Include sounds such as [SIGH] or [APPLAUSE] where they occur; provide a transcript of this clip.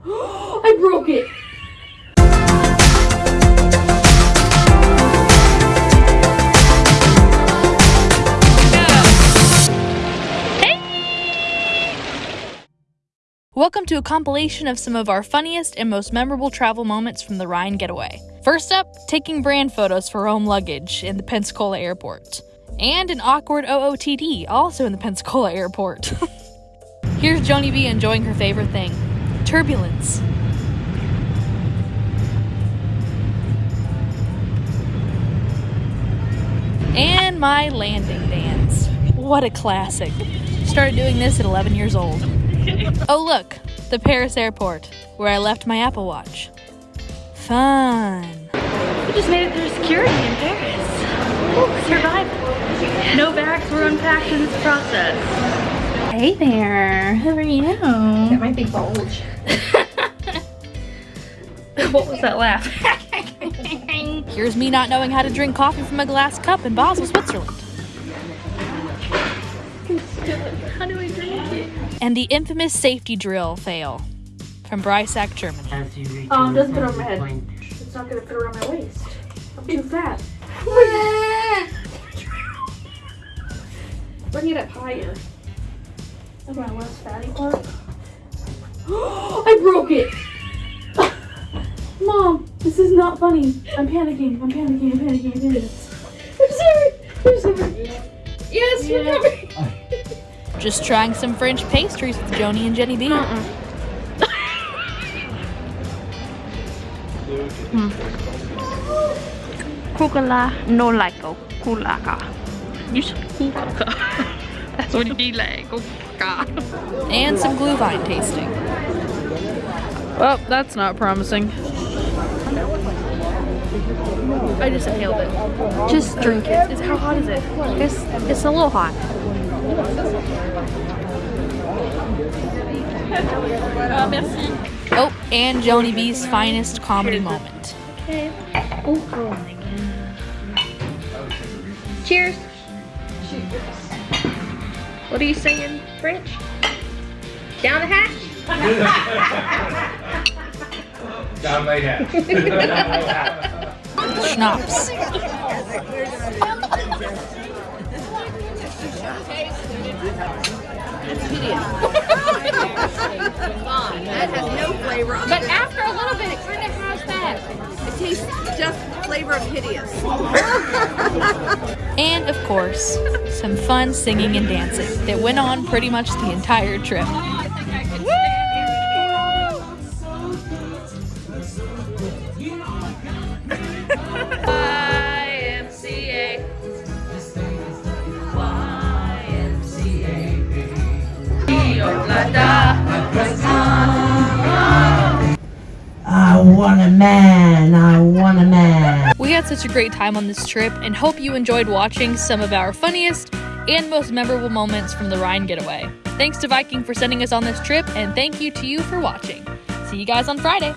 [GASPS] I broke it. Welcome to a compilation of some of our funniest and most memorable travel moments from the Rhine getaway. First up, taking brand photos for home luggage in the Pensacola airport. And an awkward OOTD, also in the Pensacola airport. [LAUGHS] Here's Joni B enjoying her favorite thing turbulence. And my landing dance. What a classic. Started doing this at 11 years old. Oh, look, the Paris airport, where I left my Apple Watch. Fun. We just made it through security in Paris. Ooh, survived. No bags were unpacked in this process. Hey there, how are you? That might be bulge. [LAUGHS] what was that laugh? [LAUGHS] Here's me not knowing how to drink coffee from a glass cup in Basel, Switzerland. How do we drink it? And the infamous safety drill fail from Breisach, Germany. Um, doesn't fit on my head. It's not gonna fit around my waist. I'm too fat. [LAUGHS] Bring it up higher. That's my less fatty [GASPS] [GASPS] [GASPS] part. I broke it! Mom, this is not funny. I'm panicking. I'm panicking. I'm panicking. I'm panicking. I'm sorry. I'm sorry. Yes, we're coming. Just trying some French pastries with Joni and Jenny B. Uh-uh. Hmm. Kukala no like kulaka. You said kulaka. [LAUGHS] That's what he like. Kulaka. [LAUGHS] And some Glühwein tasting. Well, that's not promising. I just inhaled it. Just drink it. Is how hot is it? It's it's a little hot. Uh, oh, and Joni B's finest comedy moment. Oh, oh my god. Cheers. What are you saying, French? Down the hatch? Down my hat. Schnapps. But after a little bit, it kind of has that. It tastes just flavor of hideous. And of course, some fun singing and dancing that went on pretty much the entire trip. I want a man. I want a man. We had such a great time on this trip and hope you enjoyed watching some of our funniest and most memorable moments from the Rhine getaway. Thanks to Viking for sending us on this trip, and thank you to you for watching. See you guys on Friday.